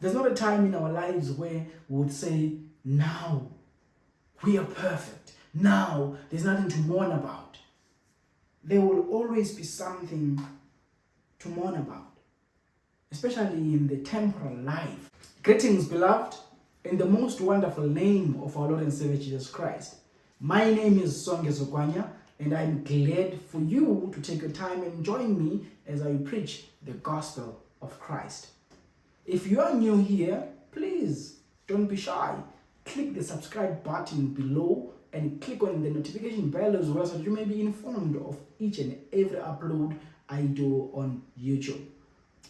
There's not a time in our lives where we would say, now we are perfect. Now there's nothing to mourn about. There will always be something to mourn about, especially in the temporal life. Greetings, beloved, in the most wonderful name of our Lord and Savior Jesus Christ. My name is Songe Zokwanya, and I'm glad for you to take your time and join me as I preach the gospel of Christ. If you are new here, please don't be shy. Click the subscribe button below and click on the notification bell as well so you may be informed of each and every upload I do on YouTube.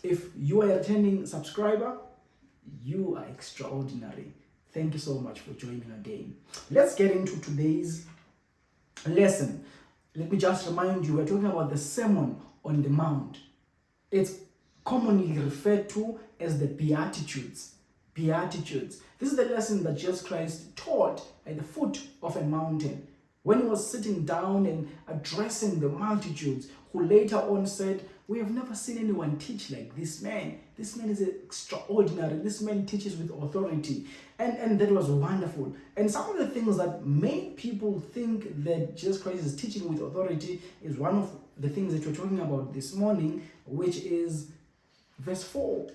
If you are a returning subscriber, you are extraordinary. Thank you so much for joining again. Let's get into today's lesson. Let me just remind you, we're talking about the Sermon on the Mount. It's commonly referred to as the Beatitudes. Beatitudes. This is the lesson that Jesus Christ taught at the foot of a mountain when he was sitting down and addressing the multitudes who later on said, we have never seen anyone teach like this man. This man is extraordinary. This man teaches with authority. And, and that was wonderful. And some of the things that made people think that Jesus Christ is teaching with authority is one of the things that we're talking about this morning, which is verse 4.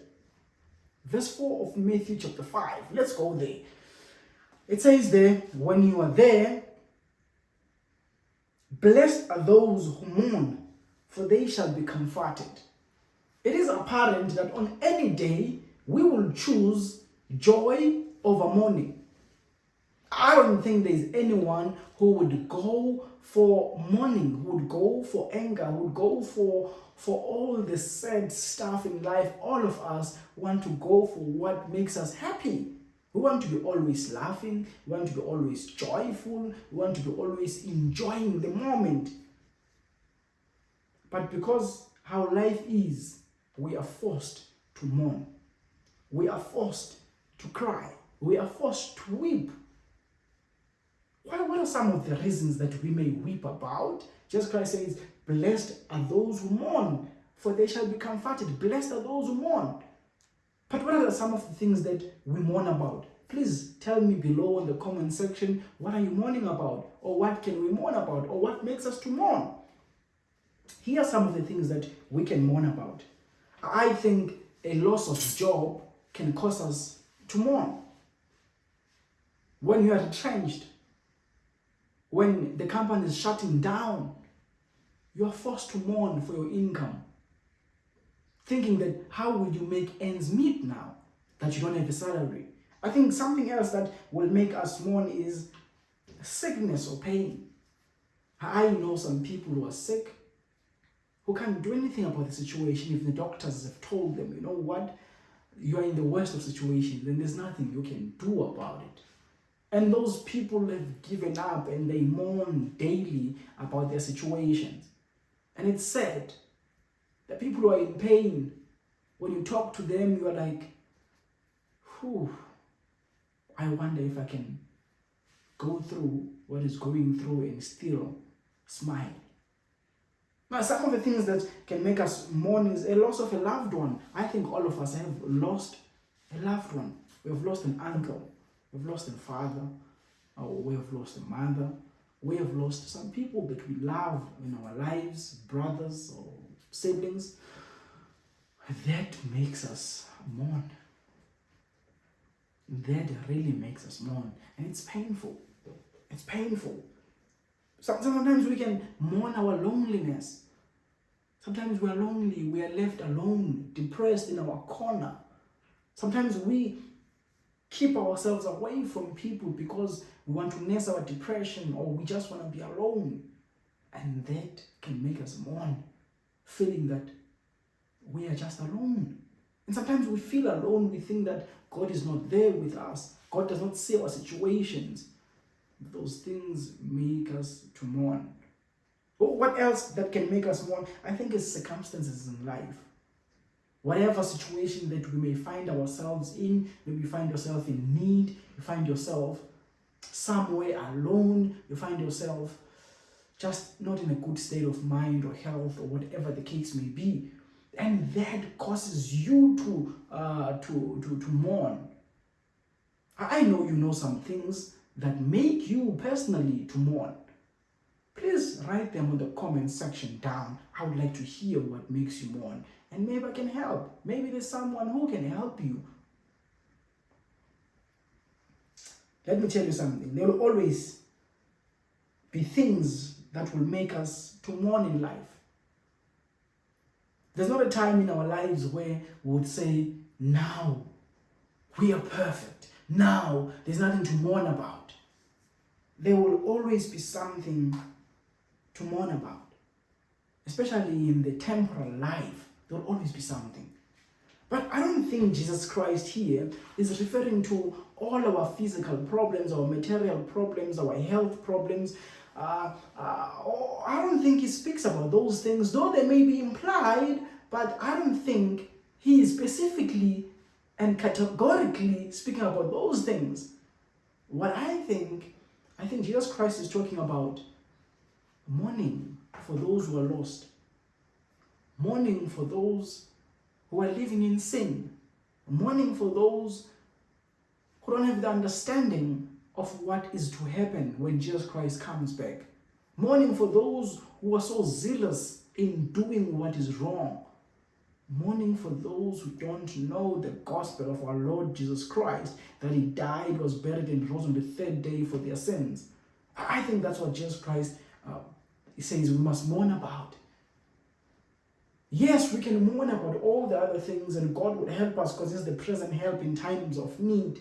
Verse 4 of Matthew chapter 5. Let's go there. It says there, when you are there, blessed are those who mourn, for they shall be comforted. It is apparent that on any day we will choose joy over mourning. I don't think there's anyone who would go for mourning, would go for anger, would go for, for all the sad stuff in life. All of us want to go for what makes us happy. We want to be always laughing, we want to be always joyful, we want to be always enjoying the moment. But because how life is, we are forced to mourn. We are forced to cry. We are forced to weep. What, what are some of the reasons that we may weep about? Jesus Christ says, Blessed are those who mourn, for they shall be comforted. Blessed are those who mourn. But what are some of the things that we mourn about? Please tell me below in the comment section, what are you mourning about? Or what can we mourn about? Or what makes us to mourn? Here are some of the things that we can mourn about. I think a loss of job can cause us to mourn. When you are retrenched, when the company is shutting down, you are forced to mourn for your income. Thinking that how will you make ends meet now that you don't have a salary? I think something else that will make us mourn is sickness or pain. I know some people who are sick who can't do anything about the situation if the doctors have told them, you know what, you are in the worst of situations, then there's nothing you can do about it. And those people have given up and they mourn daily about their situations. And it's sad that people who are in pain, when you talk to them, you are like, whew, I wonder if I can go through what is going through and still smile. Now, some of the things that can make us mourn is a loss of a loved one. I think all of us have lost a loved one. We have lost an uncle. We've lost a father. Or we have lost a mother. We have lost some people that we love in our lives, brothers or siblings. That makes us mourn. That really makes us mourn. And it's painful. It's painful. Sometimes we can mourn our loneliness. Sometimes we are lonely, we are left alone, depressed in our corner. Sometimes we keep ourselves away from people because we want to nurse our depression or we just want to be alone. And that can make us mourn, feeling that we are just alone. And sometimes we feel alone, we think that God is not there with us. God does not see our situations. Those things make us to mourn. What else that can make us mourn? I think it's circumstances in life. Whatever situation that we may find ourselves in, maybe you find yourself in need, you find yourself somewhere alone, you find yourself just not in a good state of mind or health or whatever the case may be. and that causes you to, uh, to, to, to mourn. I know you know some things that make you personally to mourn. Please write them in the comment section down. I would like to hear what makes you mourn. And maybe I can help. Maybe there's someone who can help you. Let me tell you something. There will always be things that will make us to mourn in life. There's not a time in our lives where we would say, now we are perfect. Now there's nothing to mourn about. There will always be something to mourn about. Especially in the temporal life, there will always be something. But I don't think Jesus Christ here is referring to all our physical problems, our material problems, our health problems. Uh, uh, I don't think he speaks about those things, though they may be implied, but I don't think he is specifically and categorically speaking about those things. What I think, I think Jesus Christ is talking about mourning for those who are lost, mourning for those who are living in sin, mourning for those who don't have the understanding of what is to happen when Jesus Christ comes back, mourning for those who are so zealous in doing what is wrong, mourning for those who don't know the gospel of our Lord Jesus Christ, that he died, was buried, and rose on the third day for their sins. I think that's what Jesus Christ uh, he says we must mourn about. Yes, we can mourn about all the other things and God would help us because he's the present help in times of need.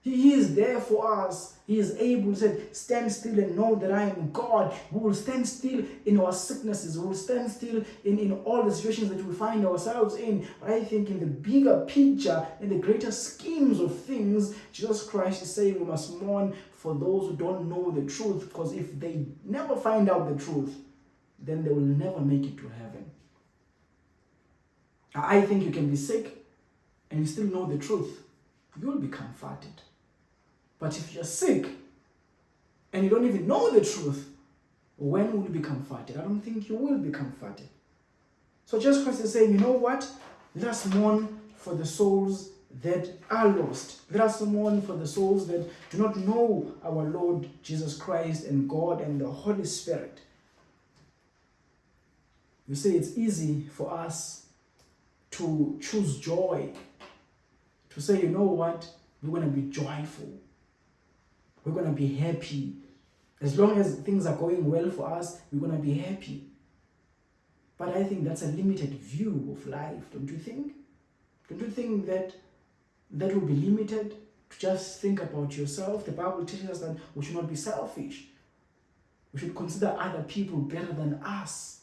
He is there for us. He is able to say, stand still and know that I am God. We will stand still in our sicknesses. We will stand still in, in all the situations that we find ourselves in. But I think in the bigger picture, in the greater schemes of things, Jesus Christ is saying we must mourn for those who don't know the truth. Because if they never find out the truth, then they will never make it to heaven. I think you can be sick and you still know the truth. You will be comforted. But if you're sick and you don't even know the truth, when will you be comforted? I don't think you will be comforted. So Jesus Christ is saying, you know what? Let us mourn for the souls that are lost. Let us mourn for the souls that do not know our Lord Jesus Christ and God and the Holy Spirit. You see, it's easy for us to choose joy, to say, you know what, we're going to be joyful. We're going to be happy. As long as things are going well for us, we're going to be happy. But I think that's a limited view of life, don't you think? Don't you think that that will be limited to just think about yourself? The Bible teaches us that we should not be selfish. We should consider other people better than us.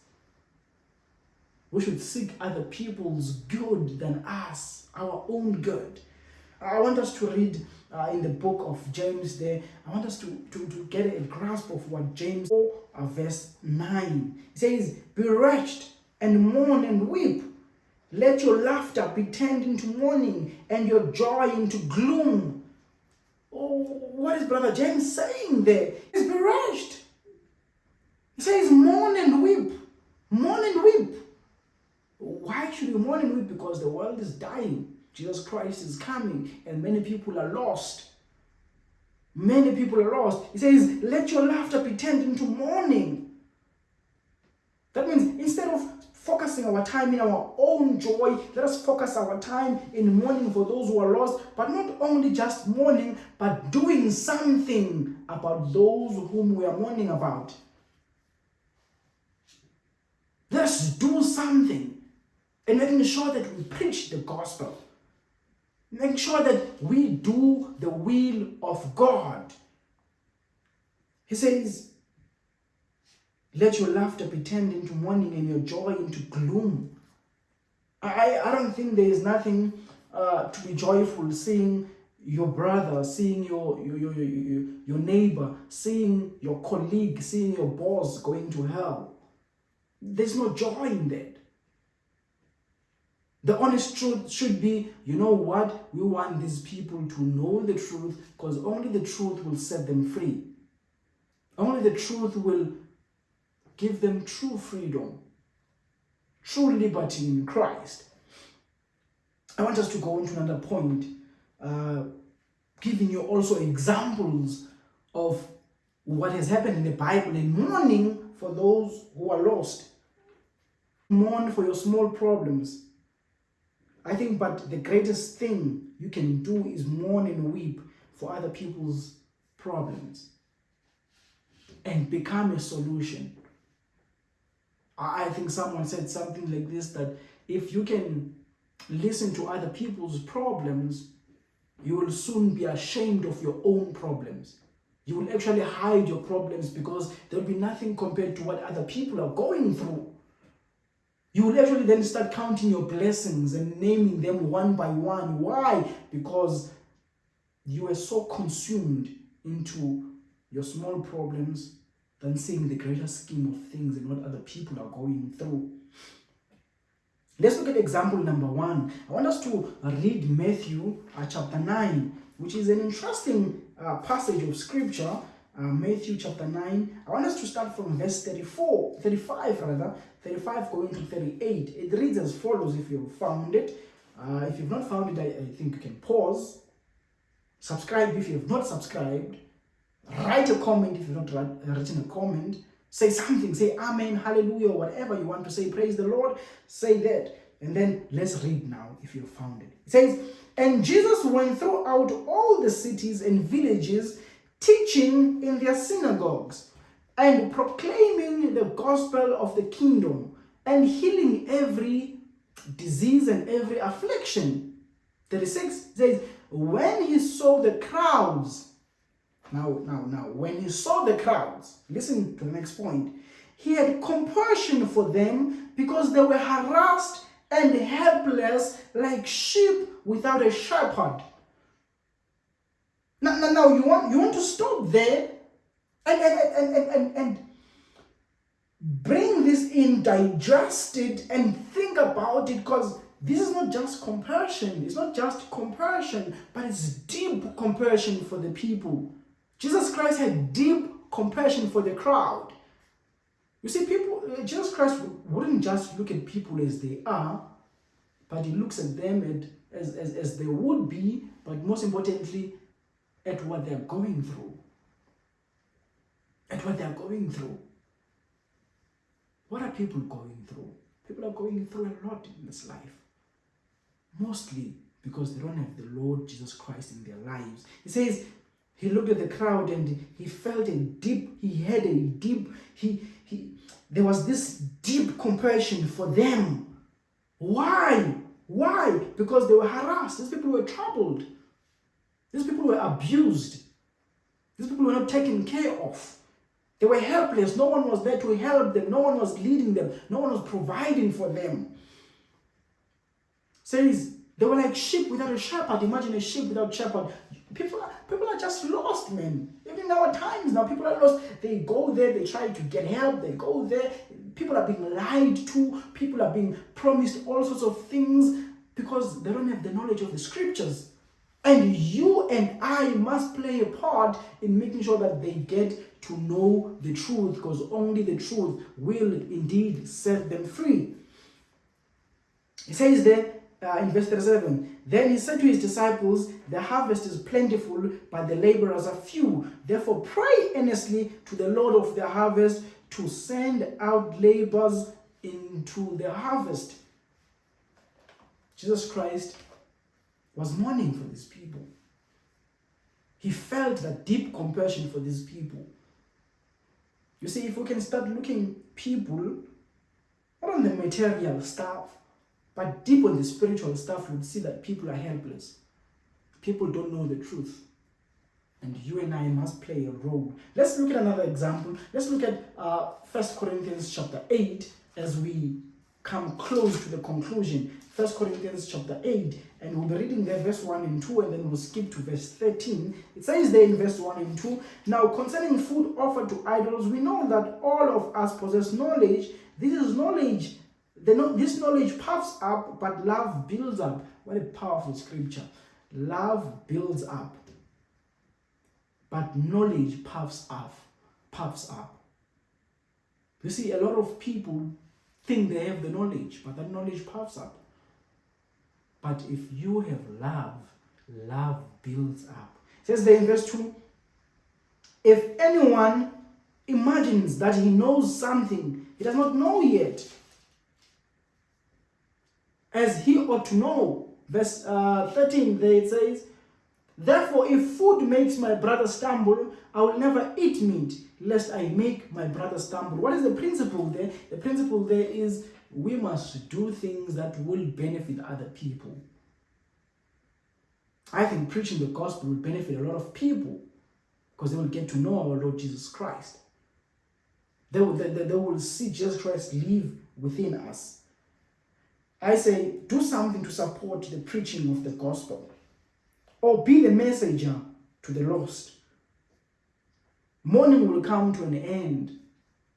We should seek other people's good than us, our own good. I want us to read uh, in the book of James there. I want us to, to, to get a grasp of what James 4 uh, verse 9. It says, Be wretched and mourn and weep. Let your laughter be turned into mourning and your joy into gloom. Oh, what is Brother James saying there? He's be wretched. He says, mourn and weep. Mourn and weep. Why should you mourn and weep? Because the world is dying. Jesus Christ is coming and many people are lost. Many people are lost. He says, let your laughter be turned into mourning. That means instead of focusing our time in our own joy, let us focus our time in mourning for those who are lost, but not only just mourning, but doing something about those whom we are mourning about. Let's do something and making sure that we preach the gospel. Make sure that we do the will of God. He says, let your laughter be turned into mourning and your joy into gloom. I, I don't think there is nothing uh, to be joyful seeing your brother, seeing your, your, your, your, your neighbor, seeing your colleague, seeing your boss going to hell. There's no joy in that. The honest truth should be, you know what? We want these people to know the truth because only the truth will set them free. Only the truth will give them true freedom. true liberty in Christ. I want us to go into another point, uh, giving you also examples of what has happened in the Bible and mourning for those who are lost. Mourn for your small problems. I think, but the greatest thing you can do is mourn and weep for other people's problems and become a solution. I think someone said something like this that if you can listen to other people's problems, you will soon be ashamed of your own problems. You will actually hide your problems because there will be nothing compared to what other people are going through. You will actually then start counting your blessings and naming them one by one. Why? Because you are so consumed into your small problems than seeing the greater scheme of things and what other people are going through. Let's look at example number one. I want us to read Matthew uh, chapter 9, which is an interesting uh, passage of scripture. Uh, Matthew chapter 9. I want us to start from verse 34, 35 rather, 35 going to 38. It reads as follows if you've found it. Uh, if you've not found it, I, I think you can pause. Subscribe if you have not subscribed. Write a comment if you've not written a comment. Say something, say amen, hallelujah, or whatever you want to say. Praise the Lord. Say that. And then let's read now if you found it. It says, And Jesus went throughout all the cities and villages, teaching in their synagogues and proclaiming the gospel of the kingdom and healing every disease and every affliction. 36 says, When he saw the crowds, now, now, now, when he saw the crowds, listen to the next point, he had compassion for them because they were harassed and helpless like sheep without a shepherd. Now, now, now you want you want to stop there and and, and, and, and, and bring this in, digest it, and think about it because this is not just compassion, it's not just compassion, but it's deep compassion for the people. Jesus Christ had deep compassion for the crowd. You see, people, uh, Jesus Christ wouldn't just look at people as they are, but he looks at them as, as, as they would be, but most importantly, at what they're going through. At what they're going through. What are people going through? People are going through a lot in this life. Mostly because they don't have the Lord Jesus Christ in their lives. He says, he looked at the crowd and he felt a deep, he had a deep, he, he, there was this deep compassion for them. Why? Why? Because they were harassed. These people were troubled. These people were abused. These people were not taken care of. They were helpless. No one was there to help them. No one was leading them. No one was providing for them. Says they were like sheep without a shepherd. Imagine a sheep without shepherd. People are, people are just lost, man. Even in our times now, people are lost. They go there, they try to get help, they go there. People are being lied to, people are being promised all sorts of things because they don't have the knowledge of the scriptures. And you and I must play a part in making sure that they get to know the truth because only the truth will indeed set them free. It says there, uh, in verse 37, Then he said to his disciples, The harvest is plentiful, but the laborers are few. Therefore pray earnestly to the Lord of the harvest to send out laborers into the harvest. Jesus Christ was mourning for these people. He felt that deep compassion for these people. You see, if we can start looking people, not on the material stuff, but deep on the spiritual stuff, you'll see that people are helpless. People don't know the truth. And you and I must play a role. Let's look at another example. Let's look at uh, 1 Corinthians chapter 8 as we come close to the conclusion. First Corinthians chapter 8, and we'll be reading there verse 1 and 2, and then we'll skip to verse 13. It says there in verse 1 and 2, Now concerning food offered to idols, we know that all of us possess knowledge. This is knowledge the, this knowledge puffs up, but love builds up. What a powerful scripture. Love builds up, but knowledge puffs up. Puffs up. You see, a lot of people think they have the knowledge, but that knowledge puffs up. But if you have love, love builds up. It says there in verse 2 If anyone imagines that he knows something, he does not know yet, as he ought to know. Verse uh, 13, there it says, Therefore, if food makes my brother stumble, I will never eat meat, lest I make my brother stumble. What is the principle there? The principle there is we must do things that will benefit other people. I think preaching the gospel will benefit a lot of people because they will get to know our Lord Jesus Christ. They will, they, they will see Jesus Christ live within us. I say, do something to support the preaching of the gospel or be the messenger to the lost. Mourning will come to an end.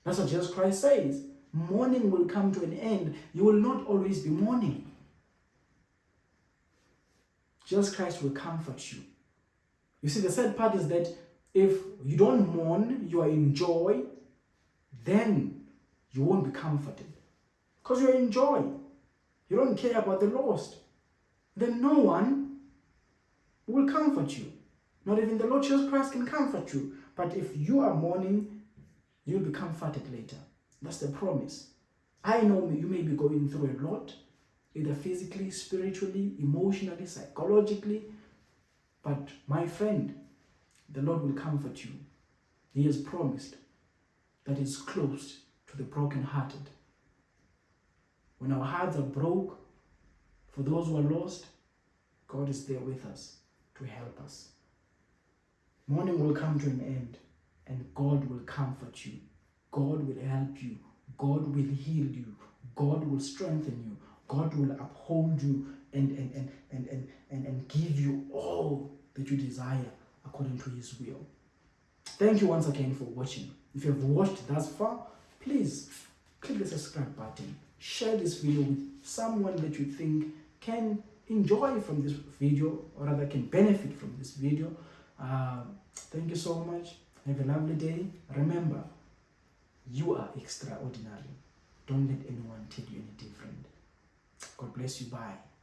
That's what Jesus Christ says. Mourning will come to an end. You will not always be mourning. Jesus Christ will comfort you. You see, the sad part is that if you don't mourn, you are in joy, then you won't be comforted. Because you're in joy. You don't care about the lost. Then no one will comfort you. Not even the Lord Jesus Christ can comfort you. But if you are mourning, you'll be comforted later. That's the promise. I know you may be going through a lot, either physically, spiritually, emotionally, psychologically. But my friend, the Lord will comfort you. He has promised that is close to the brokenhearted. When our hearts are broke, for those who are lost, God is there with us to help us. Mourning will come to an end and God will comfort you. God will help you. God will heal you. God will strengthen you. God will uphold you and, and, and, and, and, and, and give you all that you desire according to his will. Thank you once again for watching. If you have watched thus far, please click the subscribe button. Share this video with someone that you think can enjoy from this video or rather can benefit from this video. Uh, thank you so much. Have a lovely day. Remember, you are extraordinary. Don't let anyone tell you any different. God bless you. Bye.